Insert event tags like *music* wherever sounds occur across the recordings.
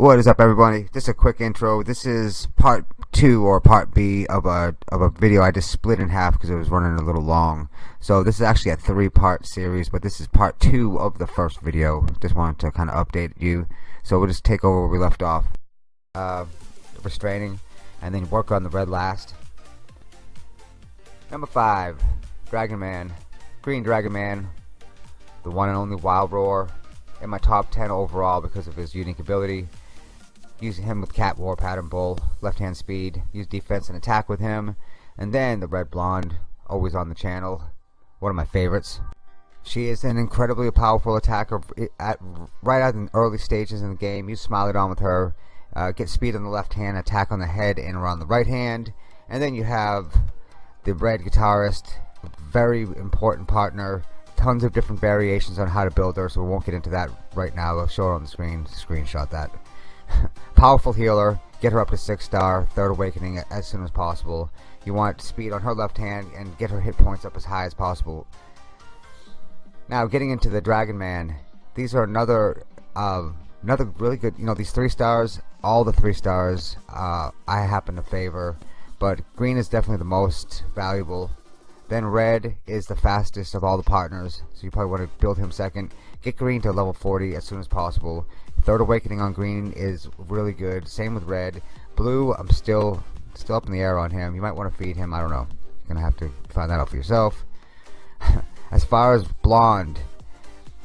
What is up everybody? Just a quick intro. This is part 2 or part B of a of a video I just split in half because it was running a little long. So this is actually a three part series but this is part 2 of the first video. Just wanted to kind of update you. So we'll just take over where we left off. Uh, restraining and then work on the red last. Number 5. Dragon Man. Green Dragon Man. The one and only Wild Roar in my top 10 overall because of his unique ability using him with Cat War Pattern Bull, left hand speed, use defense and attack with him, and then the Red Blonde, always on the channel, one of my favorites. She is an incredibly powerful attacker at right at the early stages in the game. You smile it on with her, uh, get speed on the left hand, attack on the head and around the right hand, and then you have the red guitarist, very important partner. Tons of different variations on how to build her, so we won't get into that right now. I'll show it on the screen, screenshot that. *laughs* Powerful healer. Get her up to 6 star, third awakening as soon as possible. You want speed on her left hand and get her hit points up as high as possible. Now getting into the Dragon Man. These are another uh, another really good, you know, these 3 stars, all the 3 stars uh, I happen to favor. But green is definitely the most valuable. Then red is the fastest of all the partners, so you probably want to build him second. Get green to level 40 as soon as possible. Third Awakening on green is really good. Same with red. Blue, I'm still still up in the air on him. You might want to feed him. I don't know. You're gonna have to find that out for yourself. *laughs* as far as blonde,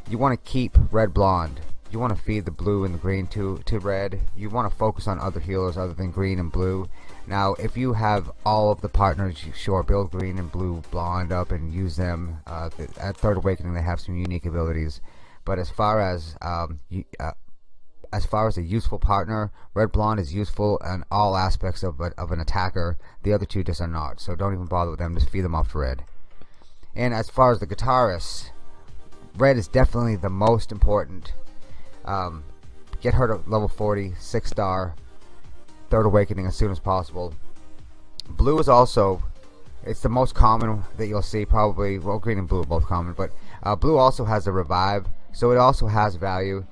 you want to keep red blonde. You want to feed the blue and the green to to red. You want to focus on other healers other than green and blue. Now, if you have all of the partners, you sure build green and blue blonde up and use them. Uh, at Third Awakening, they have some unique abilities. But as far as um, uh, as far as a useful partner, Red Blonde is useful in all aspects of, a, of an attacker. The other two just are not. So don't even bother with them. Just feed them off to Red. And as far as the guitarist, Red is definitely the most important. Um, get her to level 40, 6 star, Third Awakening as soon as possible. Blue is also, it's the most common that you'll see probably, well green and blue are both common, but uh, blue also has a revive, so it also has value.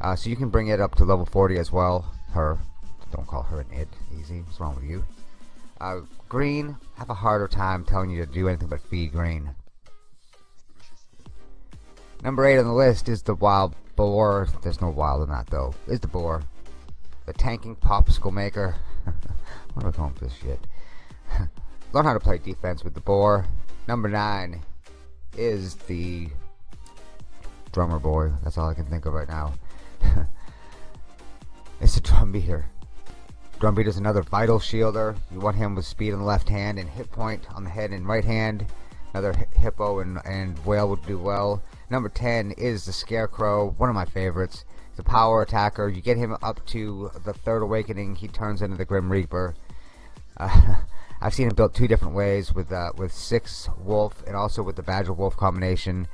Uh, so you can bring it up to level 40 as well. Her. Don't call her an id. Easy. What's wrong with you? Uh, green. Have a harder time telling you to do anything but feed green. Number 8 on the list is the wild boar. There's no wild in that though. Is the boar. The tanking popsicle maker. *laughs* what am I calling this shit? *laughs* Learn how to play defense with the boar. Number 9 is the drummer boy. That's all I can think of right now. *laughs* it's a drum beater. Drum beater is another vital shielder. You want him with speed on the left hand and hit point on the head and right hand. Another hippo and, and whale would do well. Number 10 is the Scarecrow, one of my favorites. A power attacker. You get him up to the third awakening, he turns into the Grim Reaper. Uh, *laughs* I've seen him built two different ways with uh, with six wolf and also with the badger wolf combination.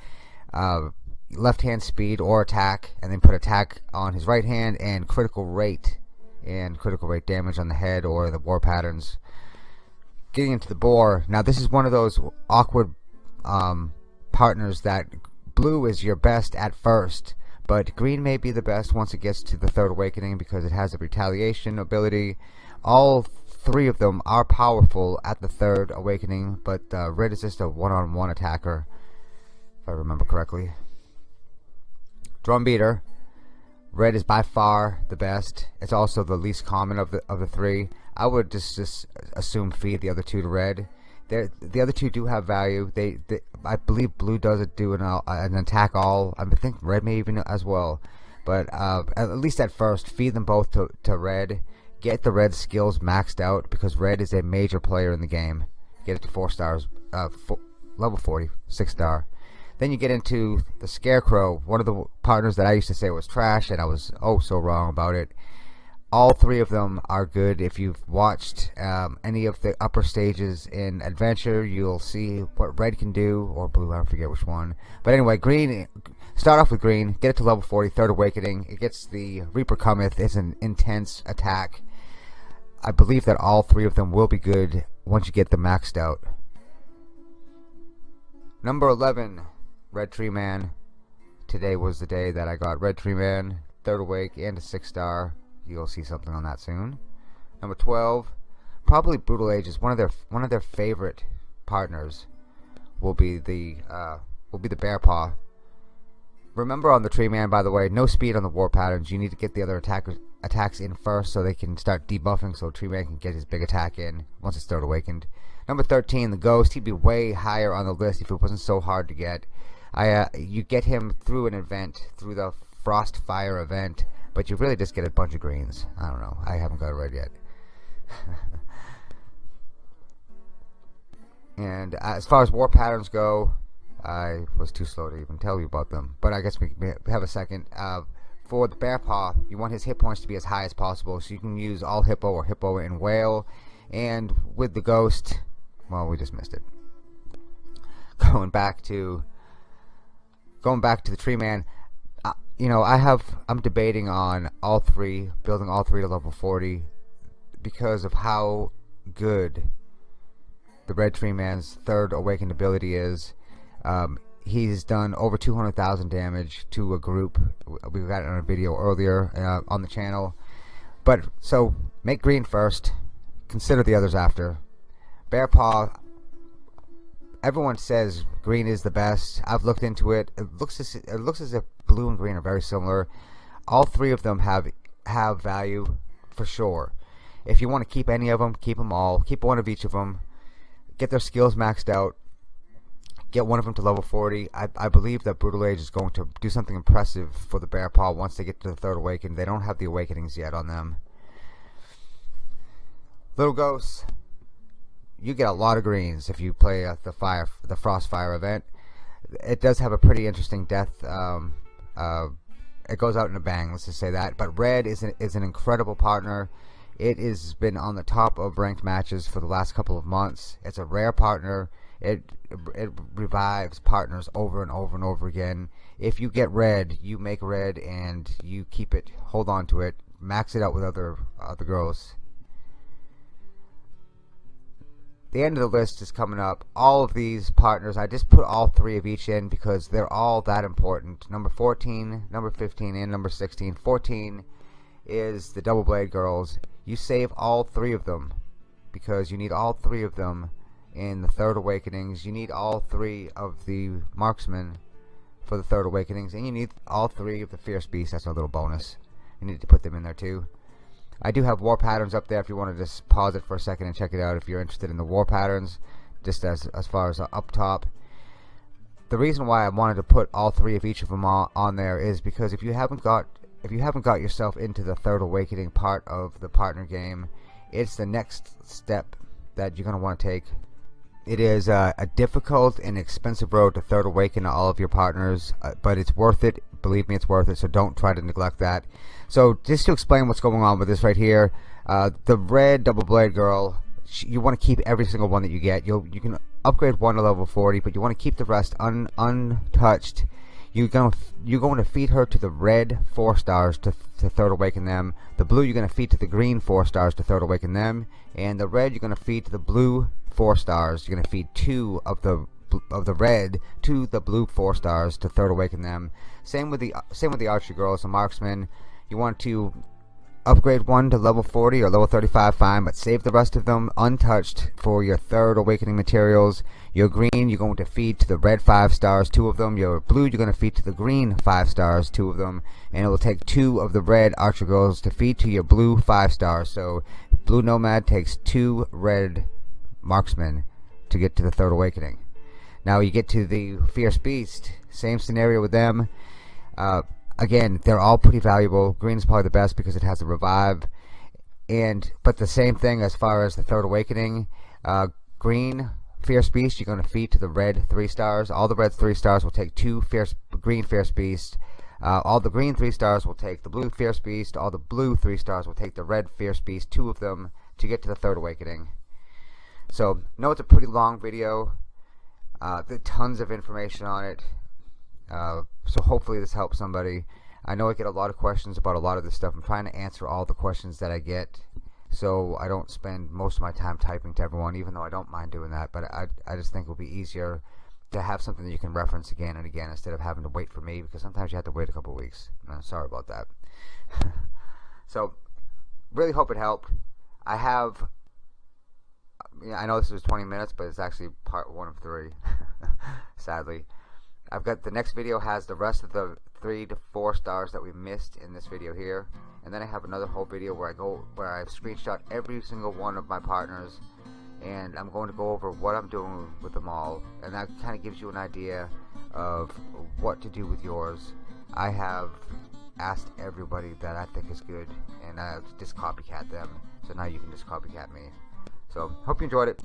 Uh, left hand speed or attack and then put attack on his right hand and critical rate and critical rate damage on the head or the war patterns. Getting into the boar. Now this is one of those awkward um, partners that blue is your best at first but green may be the best once it gets to the third awakening because it has a retaliation ability. All three of them are powerful at the third awakening but uh, red is just a one-on-one -on -one attacker if I remember correctly drum beater. Red is by far the best. It's also the least common of the of the three. I would just just assume feed the other two to red. They're, the other two do have value. They, they I believe blue does it do an, an attack all. I think red may even as well. But uh, at least at first feed them both to, to red. Get the red skills maxed out because red is a major player in the game. Get it to four stars uh, four, level 40 six star then you get into the Scarecrow, one of the partners that I used to say was trash, and I was oh so wrong about it. All three of them are good. If you've watched um, any of the upper stages in Adventure, you'll see what Red can do, or Blue, I forget which one. But anyway, Green, start off with Green, get it to level 40, Third Awakening. It gets the Reaper Cometh, it's an intense attack. I believe that all three of them will be good once you get them maxed out. Number 11, Red Tree Man. Today was the day that I got Red Tree Man, third awake, and a six star. you'll see something on that soon. Number 12, probably Brutal Age's. One of their one of their favorite partners will be the uh, will be the Bear Paw. Remember on the Tree Man, by the way, no speed on the war patterns. You need to get the other attackers attacks in first so they can start debuffing so Tree Man can get his big attack in once it's third awakened. Number 13, the Ghost. He'd be way higher on the list if it wasn't so hard to get. I uh, you get him through an event, through the Frost Fire event, but you really just get a bunch of greens. I don't know. I haven't got it right yet. *laughs* and as far as war patterns go, I was too slow to even tell you about them. But I guess we have a second. Uh, for the bear paw, you want his hit points to be as high as possible, so you can use all hippo or hippo and whale. And with the ghost, well, we just missed it. *laughs* Going back to going back to the tree man, uh, you know, I have I'm debating on all three, building all three to level 40 because of how good the red tree man's third awakened ability is. Um, he's done over 200,000 damage to a group. We got it on a video earlier uh, on the channel. But so make green first, consider the others after. Bear Paw, everyone says green is the best. I've looked into it. It looks as, it looks as if blue and green are very similar. All three of them have have value for sure. If you want to keep any of them, keep them all. Keep one of each of them. Get their skills maxed out. Get one of them to level 40. I, I believe that Brutal Age is going to do something impressive for the Bear Paw once they get to the third awakening. They don't have the awakenings yet on them. Little Ghosts, you get a lot of greens if you play uh, the fire, the Frostfire event. It does have a pretty interesting death. Um, uh, it goes out in a bang. Let's just say that. But Red is an, is an incredible partner. It has been on the top of ranked matches for the last couple of months. It's a rare partner. It it revives partners over and over and over again. If you get red, you make red and you keep it. Hold on to it. Max it out with other other girls the end of the list is coming up. All of these partners, I just put all three of each in because they're all that important. Number 14, number 15, and number 16. 14 is the Double Blade Girls. You save all three of them because you need all three of them in the Third Awakenings. You need all three of the Marksmen for the Third Awakenings, and you need all three of the Fierce Beasts. That's a little bonus. You need to put them in there too. I do have war patterns up there if you want to just pause it for a second and check it out if you're interested in the war patterns just as as far as uh, up top. The reason why I wanted to put all three of each of them on, on there is because if you haven't got if you haven't got yourself into the third awakening part of the partner game it's the next step that you're going to want to take it is a difficult and expensive road to third awaken all of your partners, uh, but it's worth it. Believe me, it's worth it. So don't try to neglect that. So just to explain what's going on with this right here, uh, the red double blade girl, you want to keep every single one that you get. You you can upgrade one to level 40, but you want to keep the rest un, untouched. You're going to you're going to feed her to the red four stars to to third awaken them. The blue you're going to feed to the green four stars to third awaken them, and the red you're going to feed to the blue four stars. You're to feed two of the of the red to the blue four stars to third awaken them. Same with the same with the archer girls, the marksman. You want to upgrade one to level 40 or level 35 fine but save the rest of them untouched for your third awakening materials your green you're going to feed to the red five stars two of them your blue you're going to feed to the green five stars two of them and it will take two of the red archer girls to feed to your blue five stars so blue nomad takes two red marksmen to get to the third awakening. Now you get to the fierce beast, same scenario with them. Uh, again, they're all pretty valuable. Green is probably the best because it has a revive, and but the same thing as far as the third awakening. Uh, green fierce beast, you're going to feed to the red three stars. All the red three stars will take two fierce green fierce beast. Uh, all the green three stars will take the blue fierce beast. All the blue three stars will take the red fierce beast. Two of them to get to the third awakening. So, know it's a pretty long video. Uh, tons of information on it. Uh, so hopefully this helps somebody. I know I get a lot of questions about a lot of this stuff. I'm trying to answer all the questions that I get so I don't spend most of my time typing to everyone, even though I don't mind doing that. But I, I just think it will be easier to have something that you can reference again and again instead of having to wait for me because sometimes you have to wait a couple weeks. I'm sorry about that. *laughs* so really hope it helped. I have. Yeah, I know this was 20 minutes, but it's actually part one of three. *laughs* sadly, I've got the next video has the rest of the three to four stars that we missed in this video here, and then I have another whole video where I go where I've screenshot every single one of my partners, and I'm going to go over what I'm doing with them all, and that kind of gives you an idea of what to do with yours. I have asked everybody that I think is good, and I just copycat them. So now you can just copycat me. So, hope you enjoyed it.